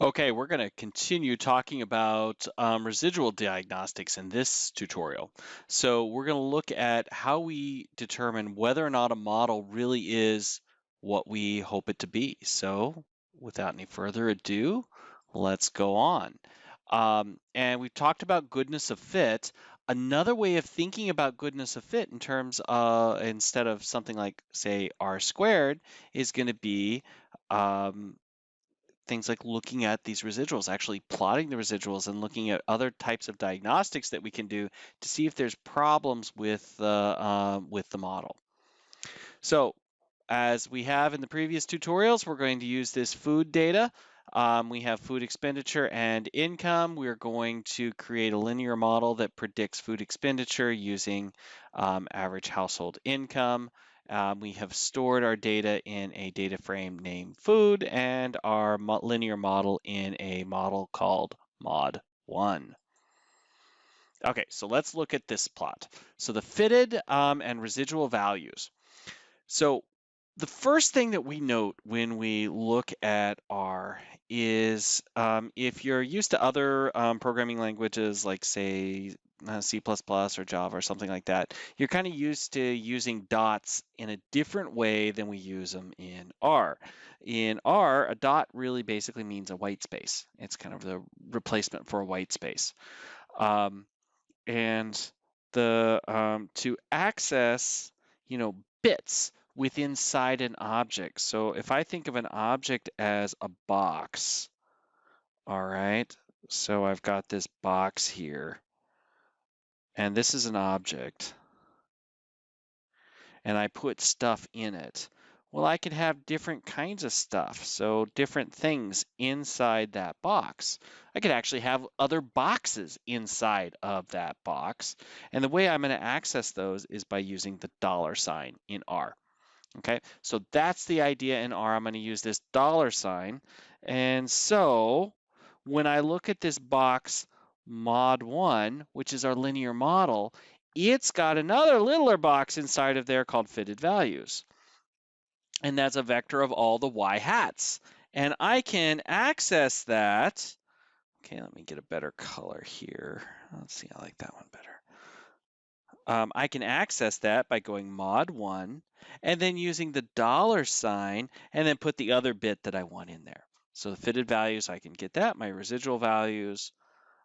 Okay, we're going to continue talking about um, residual diagnostics in this tutorial. So we're going to look at how we determine whether or not a model really is what we hope it to be. So without any further ado, let's go on. Um, and we've talked about goodness of fit. Another way of thinking about goodness of fit in terms of instead of something like say r squared is going to be um, things like looking at these residuals, actually plotting the residuals and looking at other types of diagnostics that we can do to see if there's problems with the, uh, with the model. So as we have in the previous tutorials, we're going to use this food data. Um, we have food expenditure and income. We're going to create a linear model that predicts food expenditure using um, average household income. Um, we have stored our data in a data frame named food and our linear model in a model called mod1. Okay, so let's look at this plot. So the fitted um, and residual values. So the first thing that we note when we look at R is um, if you're used to other um, programming languages like say uh, C++ or Java or something like that, you're kind of used to using dots in a different way than we use them in R. In R, a dot really basically means a white space. It's kind of the replacement for a white space. Um, and the um, to access, you know, bits with inside an object. So if I think of an object as a box, all right, so I've got this box here, and this is an object, and I put stuff in it. Well, I could have different kinds of stuff, so different things inside that box. I could actually have other boxes inside of that box, and the way I'm going to access those is by using the dollar sign in R. Okay, so that's the idea in R. I'm going to use this dollar sign. And so when I look at this box mod 1, which is our linear model, it's got another littler box inside of there called fitted values. And that's a vector of all the y hats. And I can access that. Okay, let me get a better color here. Let's see, I like that one better um, I can access that by going mod 1 and then using the dollar sign and then put the other bit that I want in there. So the fitted values, I can get that. My residual values,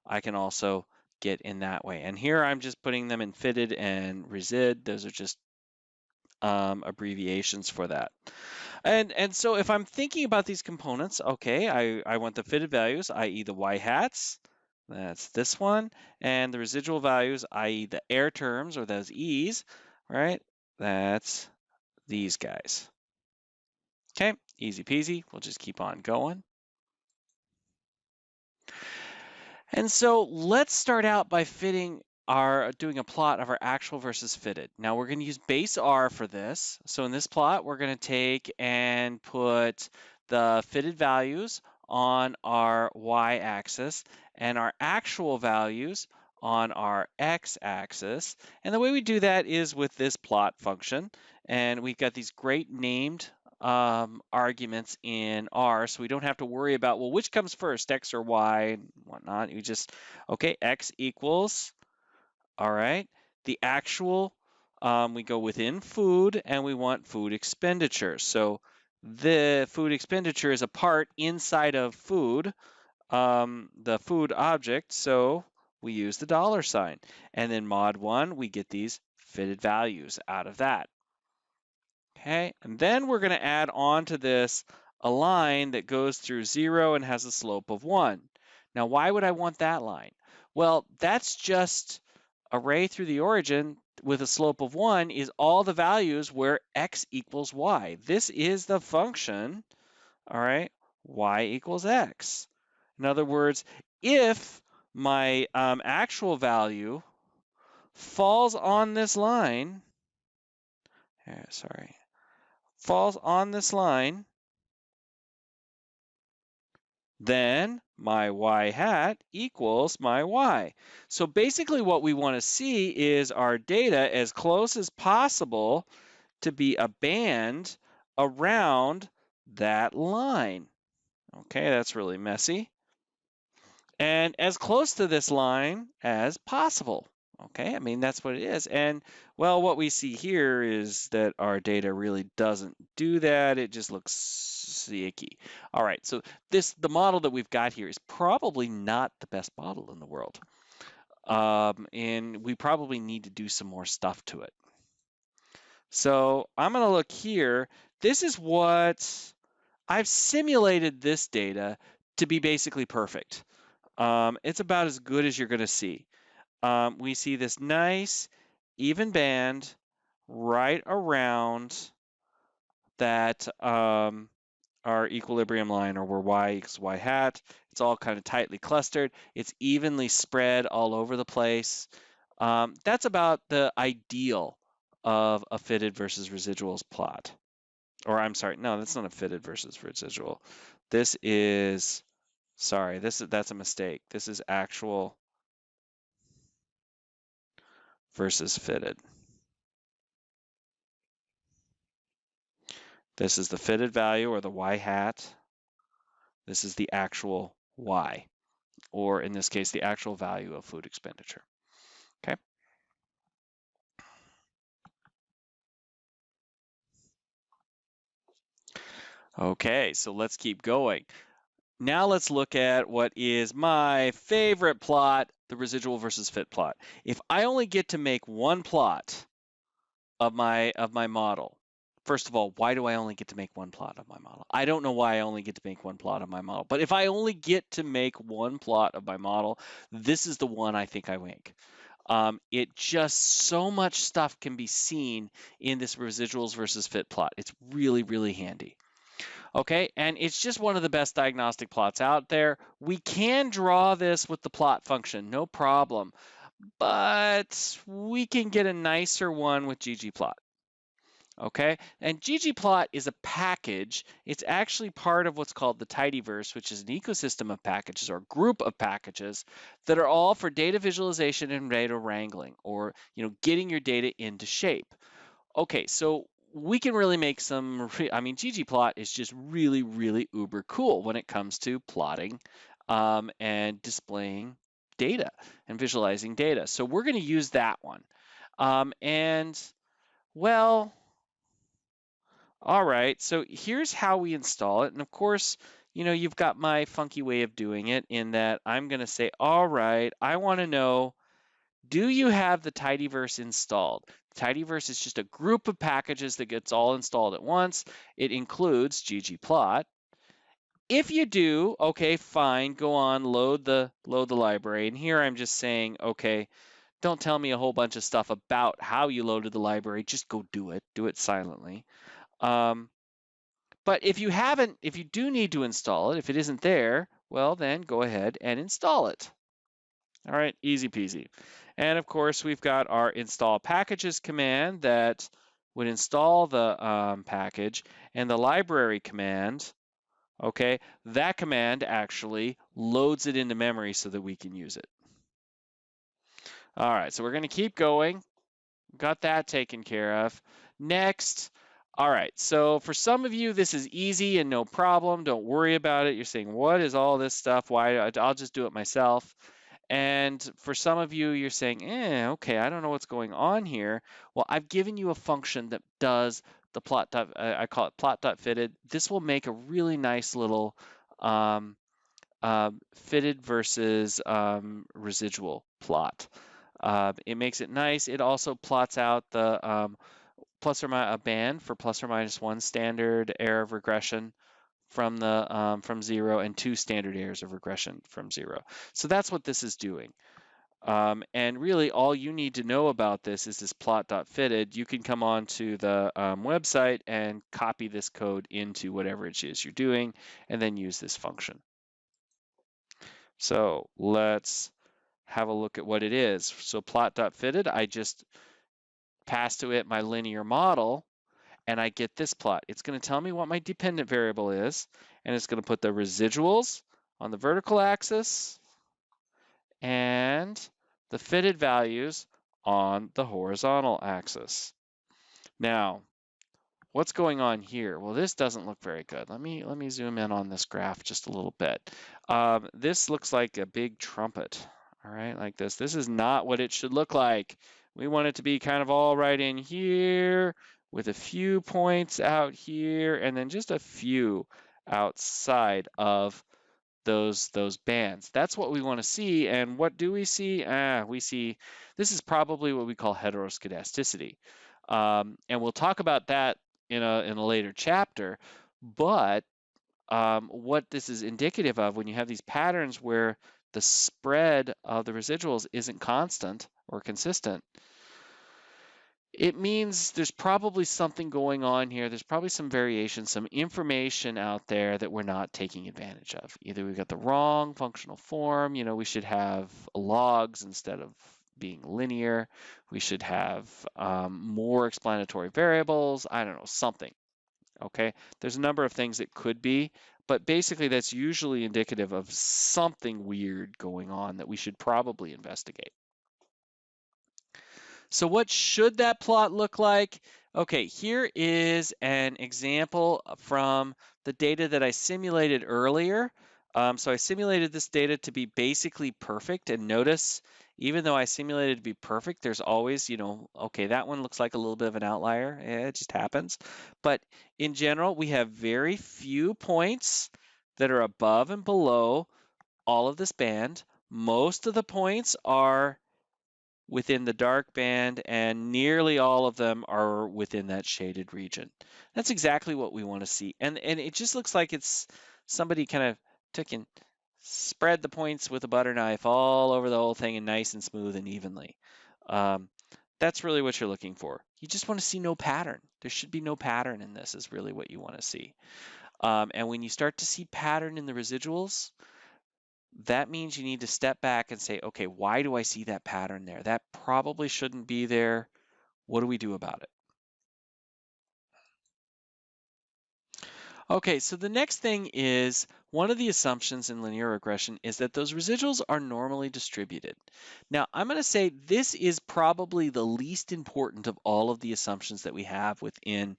I can also get in that way. And here I'm just putting them in fitted and resid. Those are just um, abbreviations for that. And, and so if I'm thinking about these components, okay, I, I want the fitted values, i.e. the y hats, that's this one. And the residual values, i.e. the error terms or those E's, right? That's these guys. Okay, easy peasy. We'll just keep on going. And so let's start out by fitting our doing a plot of our actual versus fitted. Now we're going to use base R for this. So in this plot, we're going to take and put the fitted values on our y-axis and our actual values on our x-axis. And the way we do that is with this plot function. And we've got these great named um, arguments in R, so we don't have to worry about, well, which comes first, X or Y and whatnot. You just, okay, X equals, all right, the actual, um, we go within food and we want food expenditure. So the food expenditure is a part inside of food, um, the food object, so we use the dollar sign. And then mod 1, we get these fitted values out of that. Okay, and then we're going to add on to this a line that goes through 0 and has a slope of 1. Now, why would I want that line? Well, that's just array through the origin with a slope of 1 is all the values where x equals y. This is the function, all right, y equals x. In other words, if my um, actual value falls on this line, here, sorry, falls on this line, then my y hat equals my y. So basically what we want to see is our data as close as possible to be a band around that line. Okay, that's really messy. And as close to this line as possible. Okay, I mean, that's what it is. And well, what we see here is that our data really doesn't do that. It just looks icky. All right, so this the model that we've got here is probably not the best model in the world. Um, and we probably need to do some more stuff to it. So I'm going to look here. This is what I've simulated this data to be basically perfect. Um, it's about as good as you're going to see um, we see this nice even band right around that um, our equilibrium line or where y equals y hat. It's all kind of tightly clustered. It's evenly spread all over the place. Um, that's about the ideal of a fitted versus residuals plot. Or I'm sorry, no, that's not a fitted versus residual. This is, sorry, this is that's a mistake. This is actual versus fitted. This is the fitted value or the y hat. This is the actual y, or in this case, the actual value of food expenditure. Okay. Okay, so let's keep going. Now let's look at what is my favorite plot, the residual versus fit plot. If I only get to make one plot of my of my model, first of all, why do I only get to make one plot of my model? I don't know why I only get to make one plot of my model, but if I only get to make one plot of my model, this is the one I think I make. Um, it just so much stuff can be seen in this residuals versus fit plot. It's really, really handy. Okay, and it's just one of the best diagnostic plots out there. We can draw this with the plot function, no problem, but we can get a nicer one with ggplot. Okay, and ggplot is a package. It's actually part of what's called the tidyverse, which is an ecosystem of packages or group of packages that are all for data visualization and data wrangling, or you know, getting your data into shape. Okay, so we can really make some, I mean, ggplot is just really, really uber cool when it comes to plotting um, and displaying data and visualizing data. So we're going to use that one. Um, and well, all right, so here's how we install it. And of course, you know, you've got my funky way of doing it in that I'm going to say, all right, I want to know do you have the tidyverse installed? Tidyverse is just a group of packages that gets all installed at once. It includes ggplot. If you do, okay, fine, go on, load the load the library. And here I'm just saying, okay, don't tell me a whole bunch of stuff about how you loaded the library. Just go do it. Do it silently. Um, but if you haven't, if you do need to install it, if it isn't there, well, then go ahead and install it. All right, easy peasy. And of course, we've got our install packages command that would install the um, package and the library command, okay, that command actually loads it into memory so that we can use it. All right, so we're going to keep going. Got that taken care of. Next, all right, so for some of you, this is easy and no problem. Don't worry about it. You're saying, what is all this stuff? Why? I'll just do it myself. And for some of you, you're saying, eh, okay, I don't know what's going on here. Well, I've given you a function that does the plot. Dot, I call it plot fitted. This will make a really nice little um, uh, fitted versus um, residual plot. Uh, it makes it nice. It also plots out the um, plus or minus a band for plus or minus one standard error of regression from the um, from zero and two standard errors of regression from zero. So that's what this is doing. Um, and really all you need to know about this is this plot.fitted. You can come on to the um, website and copy this code into whatever it is you're doing and then use this function. So let's have a look at what it is. So plot.fitted, I just pass to it my linear model and I get this plot. It's going to tell me what my dependent variable is, and it's going to put the residuals on the vertical axis and the fitted values on the horizontal axis. Now, what's going on here? Well, this doesn't look very good. Let me let me zoom in on this graph just a little bit. Um, this looks like a big trumpet, all right, like this. This is not what it should look like. We want it to be kind of all right in here with a few points out here and then just a few outside of those those bands. That's what we want to see. And what do we see? Ah, we see this is probably what we call heteroscedasticity. Um, and we'll talk about that in a in a later chapter. But um, what this is indicative of when you have these patterns where the spread of the residuals isn't constant or consistent, it means there's probably something going on here. There's probably some variation, some information out there that we're not taking advantage of. Either we've got the wrong functional form, you know, we should have logs instead of being linear. We should have um, more explanatory variables. I don't know, something. Okay, there's a number of things it could be, but basically that's usually indicative of something weird going on that we should probably investigate. So what should that plot look like? Okay, here is an example from the data that I simulated earlier. Um, so I simulated this data to be basically perfect and notice even though I simulated to be perfect, there's always, you know, okay, that one looks like a little bit of an outlier. Yeah, it just happens. But in general, we have very few points that are above and below all of this band. Most of the points are within the dark band, and nearly all of them are within that shaded region. That's exactly what we want to see. And, and it just looks like it's somebody kind of took and spread the points with a butter knife all over the whole thing and nice and smooth and evenly. Um, that's really what you're looking for. You just want to see no pattern. There should be no pattern in this is really what you want to see. Um, and when you start to see pattern in the residuals, that means you need to step back and say, okay, why do I see that pattern there? That probably shouldn't be there. What do we do about it? Okay, so the next thing is one of the assumptions in linear regression is that those residuals are normally distributed. Now, I'm going to say this is probably the least important of all of the assumptions that we have within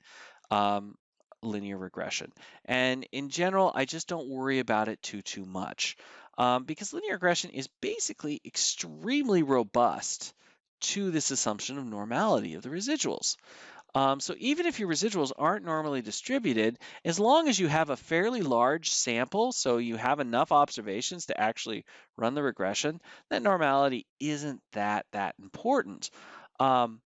um, linear regression. And in general, I just don't worry about it too, too much um, because linear regression is basically extremely robust to this assumption of normality of the residuals. Um, so even if your residuals aren't normally distributed, as long as you have a fairly large sample, so you have enough observations to actually run the regression, that normality isn't that that important. Um,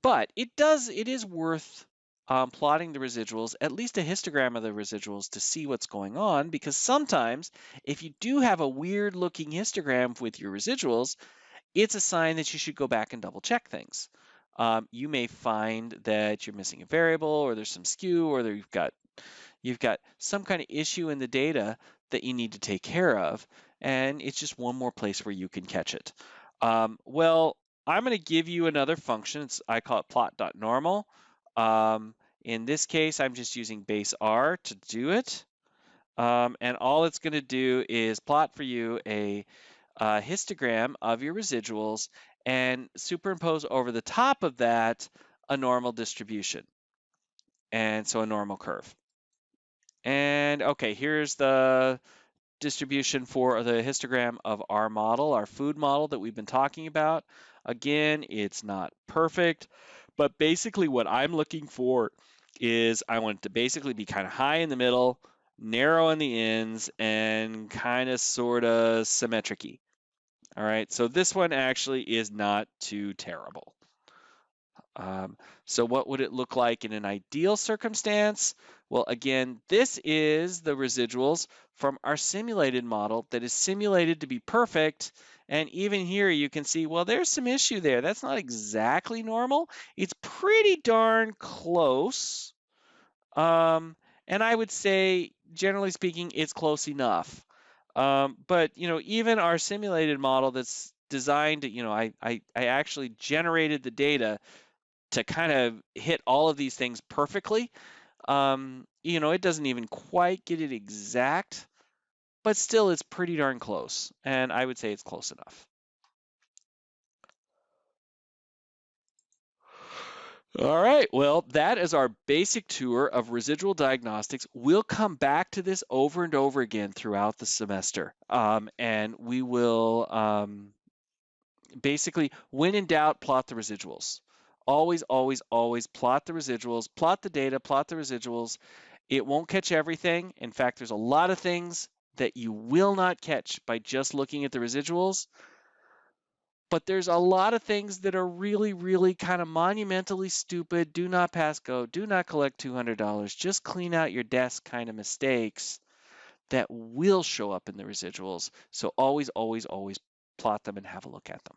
but it does, it is worth um, plotting the residuals, at least a histogram of the residuals to see what's going on, because sometimes if you do have a weird looking histogram with your residuals, it's a sign that you should go back and double check things um, you may find that you're missing a variable or there's some skew or you've got you've got some kind of issue in the data that you need to take care of and it's just one more place where you can catch it. Um, well, I'm going to give you another function. It's, I call it plot.normal. Um, in this case, I'm just using base R to do it. Um, and all it's going to do is plot for you a, a histogram of your residuals and superimpose over the top of that a normal distribution. And so a normal curve. And okay, here's the distribution for the histogram of our model, our food model that we've been talking about. Again, it's not perfect, but basically what I'm looking for is I want it to basically be kind of high in the middle, narrow in the ends, and kind of sort of symmetric-y. All right, so this one actually is not too terrible. Um, so what would it look like in an ideal circumstance? Well, again, this is the residuals from our simulated model that is simulated to be perfect. And even here you can see, well, there's some issue there. That's not exactly normal. It's pretty darn close. Um, and I would say, generally speaking, it's close enough. Um, but you know, even our simulated model that's designed, to, you know, I, I, I actually generated the data to kind of hit all of these things perfectly. Um, you know, it doesn't even quite get it exact, but still it's pretty darn close. And I would say it's close enough. All right, well, that is our basic tour of residual diagnostics. We'll come back to this over and over again throughout the semester, um, and we will um, basically, when in doubt, plot the residuals. Always, always, always plot the residuals, plot the data, plot the residuals. It won't catch everything. In fact, there's a lot of things that you will not catch by just looking at the residuals but there's a lot of things that are really, really kind of monumentally stupid. Do not pass go. Do not collect $200. Just clean out your desk kind of mistakes that will show up in the residuals. So always, always, always plot them and have a look at them.